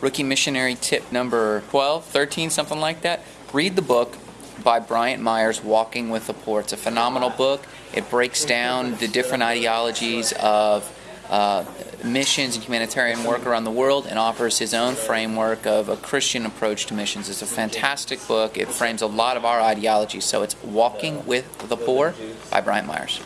Rookie Missionary tip number 12, 13, something like that. Read the book by Bryant Myers, Walking with the Poor. It's a phenomenal book. It breaks down the different ideologies of uh, missions and humanitarian work around the world and offers his own framework of a Christian approach to missions. It's a fantastic book. It frames a lot of our ideologies. So it's Walking with the Poor by Bryant Myers.